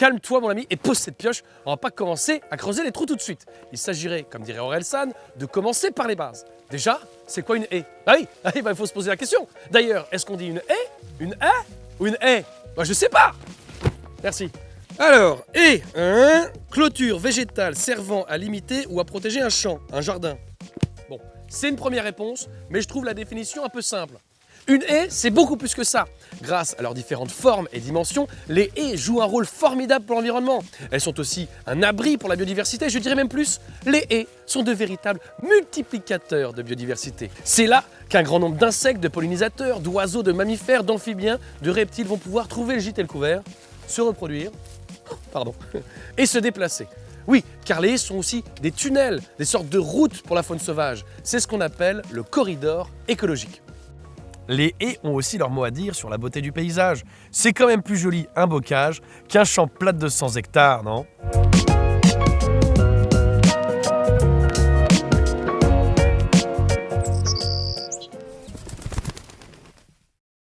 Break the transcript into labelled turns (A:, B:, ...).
A: calme-toi mon ami et pose cette pioche. On va pas commencer à creuser les trous tout de suite. Il s'agirait, comme dirait Aurel San, de commencer par les bases. Déjà, c'est quoi une haie? Ah oui, ah oui bah, il faut se poser la question. D'ailleurs, est-ce qu'on dit une haie? Une haie? Ou une haie? Moi je sais pas Merci. Alors, haie, clôture végétale servant à limiter ou à protéger un champ, un jardin. Bon, c'est une première réponse, mais je trouve la définition un peu simple. Une haie, c'est beaucoup plus que ça. Grâce à leurs différentes formes et dimensions, les haies jouent un rôle formidable pour l'environnement. Elles sont aussi un abri pour la biodiversité, je dirais même plus, les haies sont de véritables multiplicateurs de biodiversité. C'est là qu'un grand nombre d'insectes, de pollinisateurs, d'oiseaux, de mammifères, d'amphibiens, de reptiles vont pouvoir trouver le gîte et le couvert, se reproduire, et se déplacer. Oui, car les haies sont aussi des tunnels, des sortes de routes pour la faune sauvage. C'est ce qu'on appelle le corridor écologique. Les haies ont aussi leur mot à dire sur la beauté du paysage. C'est quand même plus joli un bocage qu'un champ plat de 100 hectares, non?